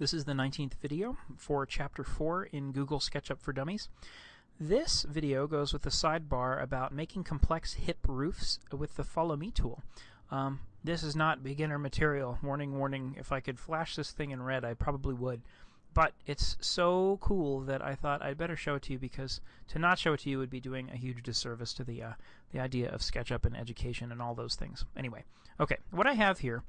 This is the 19th video for Chapter 4 in Google SketchUp for Dummies. This video goes with the sidebar about making complex hip roofs with the Follow Me tool. Um, this is not beginner material. Warning, warning. If I could flash this thing in red, I probably would. But it's so cool that I thought I'd better show it to you because to not show it to you would be doing a huge disservice to the uh, the idea of SketchUp and education and all those things. Anyway, okay, what I have here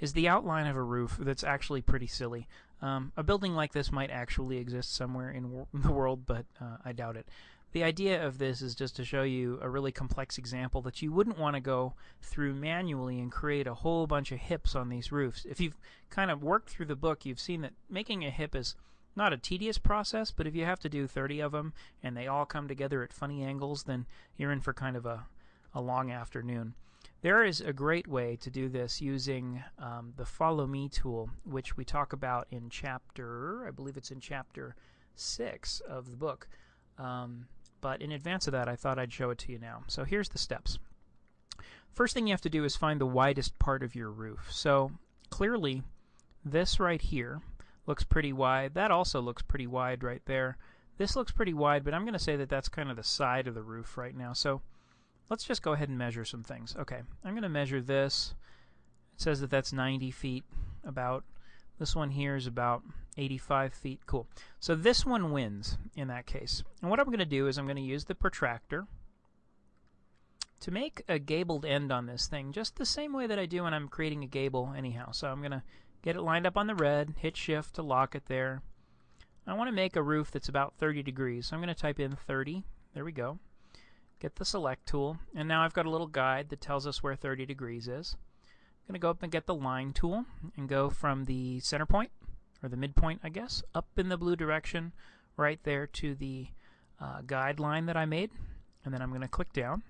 is the outline of a roof that's actually pretty silly. Um, a building like this might actually exist somewhere in the world, but uh, I doubt it. The idea of this is just to show you a really complex example that you wouldn't want to go through manually and create a whole bunch of hips on these roofs. If you've kind of worked through the book, you've seen that making a hip is not a tedious process, but if you have to do 30 of them and they all come together at funny angles, then you're in for kind of a, a long afternoon. There is a great way to do this using um, the Follow Me tool, which we talk about in chapter, I believe it's in chapter 6 of the book. Um, but in advance of that, I thought I'd show it to you now. So here's the steps. First thing you have to do is find the widest part of your roof. So clearly, this right here looks pretty wide. That also looks pretty wide right there. This looks pretty wide, but I'm going to say that that's kind of the side of the roof right now. So let's just go ahead and measure some things. Okay, I'm going to measure this. It says that that's 90 feet about. This one here is about 85 feet. Cool. So this one wins in that case. And what I'm going to do is I'm going to use the protractor to make a gabled end on this thing, just the same way that I do when I'm creating a gable anyhow. So I'm going to get it lined up on the red, hit shift to lock it there. I want to make a roof that's about 30 degrees. So I'm going to type in 30. There we go. Get the select tool, and now I've got a little guide that tells us where 30 degrees is. I'm going to go up and get the line tool and go from the center point, or the midpoint, I guess, up in the blue direction, right there to the uh, guideline that I made. And then I'm going to click down.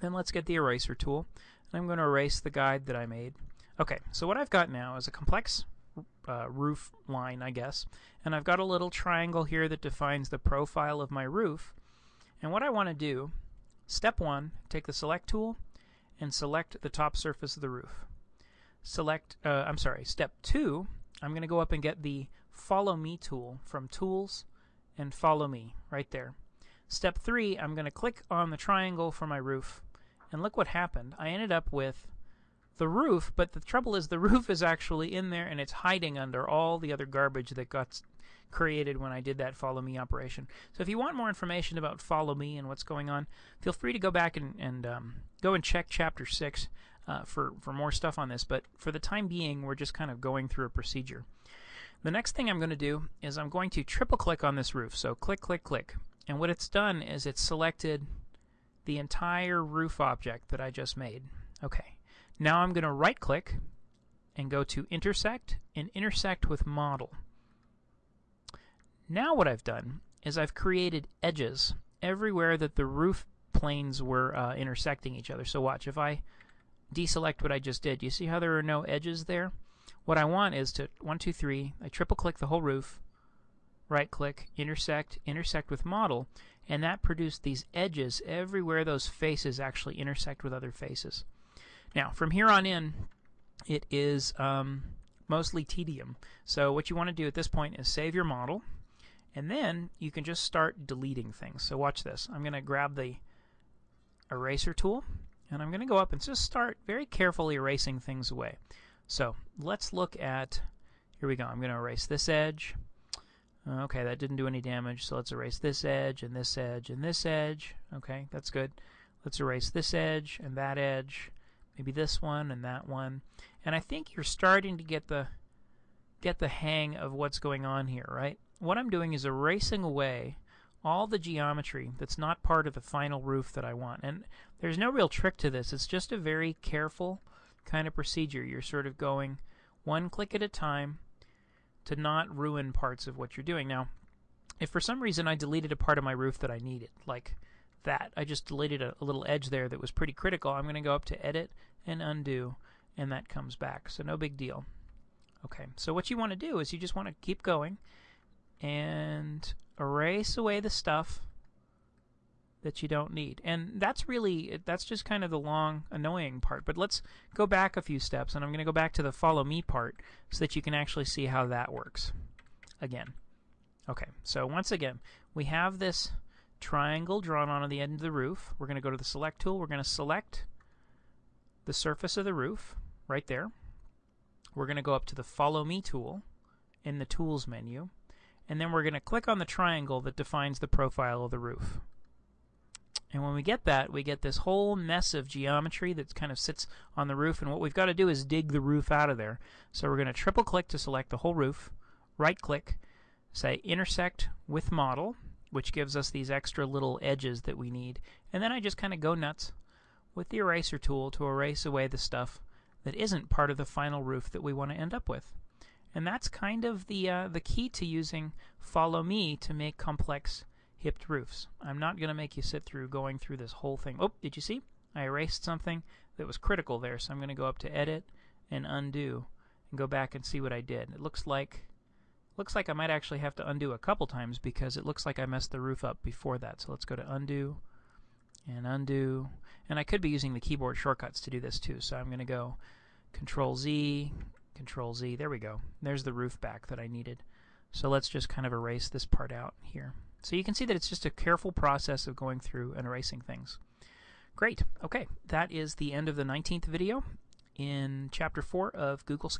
Then let's get the eraser tool, and I'm going to erase the guide that I made. Okay, so what I've got now is a complex uh, roof line, I guess, and I've got a little triangle here that defines the profile of my roof. And what I want to do, step one, take the select tool and select the top surface of the roof select, uh, I'm sorry, step two, I'm going to go up and get the Follow Me tool from Tools and Follow Me right there. Step three, I'm going to click on the triangle for my roof, and look what happened. I ended up with the roof, but the trouble is the roof is actually in there and it's hiding under all the other garbage that got created when I did that follow me operation. So if you want more information about follow me and what's going on, feel free to go back and, and um, go and check chapter 6 uh, for, for more stuff on this, but for the time being, we're just kind of going through a procedure. The next thing I'm going to do is I'm going to triple click on this roof. So click, click, click. And what it's done is it's selected the entire roof object that I just made. Okay. Now I'm going to right click and go to intersect and intersect with model. Now what I've done is I've created edges everywhere that the roof planes were uh, intersecting each other. So watch, if I deselect what I just did. You see how there are no edges there? What I want is to, one, two, three, I triple click the whole roof, right click, intersect, intersect with model, and that produced these edges everywhere those faces actually intersect with other faces. Now, from here on in, it is um, mostly tedium. So what you want to do at this point is save your model, and then you can just start deleting things. So watch this. I'm going to grab the eraser tool, and I'm going to go up and just start very carefully erasing things away. So let's look at, here we go, I'm going to erase this edge. Okay, that didn't do any damage, so let's erase this edge, and this edge, and this edge. Okay, that's good. Let's erase this edge, and that edge, maybe this one, and that one. And I think you're starting to get the get the hang of what's going on here, right? What I'm doing is erasing away all the geometry that's not part of the final roof that I want. And there's no real trick to this. It's just a very careful kind of procedure. You're sort of going one click at a time to not ruin parts of what you're doing. Now, if for some reason I deleted a part of my roof that I needed, like that, I just deleted a, a little edge there that was pretty critical, I'm going to go up to Edit and Undo, and that comes back. So no big deal. Okay, so what you want to do is you just want to keep going and erase away the stuff that you don't need. And that's really, that's just kind of the long, annoying part. But let's go back a few steps, and I'm going to go back to the follow me part so that you can actually see how that works again. Okay, so once again, we have this triangle drawn onto the end of the roof. We're going to go to the select tool. We're going to select the surface of the roof right there. We're going to go up to the follow me tool in the tools menu. And then we're going to click on the triangle that defines the profile of the roof. And when we get that, we get this whole mess of geometry that kind of sits on the roof. And what we've got to do is dig the roof out of there. So we're going to triple click to select the whole roof, right click, say intersect with model, which gives us these extra little edges that we need. And then I just kind of go nuts with the eraser tool to erase away the stuff that isn't part of the final roof that we want to end up with. And that's kind of the, uh, the key to using Follow Me to make complex hipped roofs. I'm not going to make you sit through going through this whole thing. Oh, did you see? I erased something that was critical there, so I'm going to go up to Edit and Undo and go back and see what I did. It looks like looks like I might actually have to undo a couple times because it looks like I messed the roof up before that. So let's go to Undo and Undo. And I could be using the keyboard shortcuts to do this too. So I'm going to go Control Z, Control Z. There we go. There's the roof back that I needed. So let's just kind of erase this part out here. So you can see that it's just a careful process of going through and erasing things. Great. Okay, that is the end of the 19th video in Chapter 4 of Google